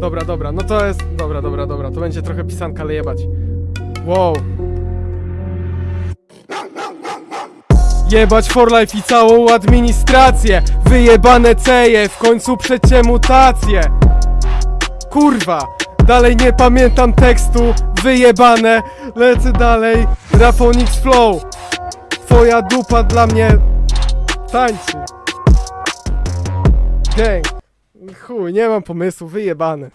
Dobra, dobra, no to jest... Dobra, dobra, dobra, to będzie trochę pisanka, ale jebać. Wow. Jebać for life i całą administrację. Wyjebane ceje, w końcu przecie mutacje Kurwa, dalej nie pamiętam tekstu. Wyjebane, lecę dalej. Rafonix Flow. Twoja dupa dla mnie tańczy. Gang Chuj, nie mam pomysłu, wyjebane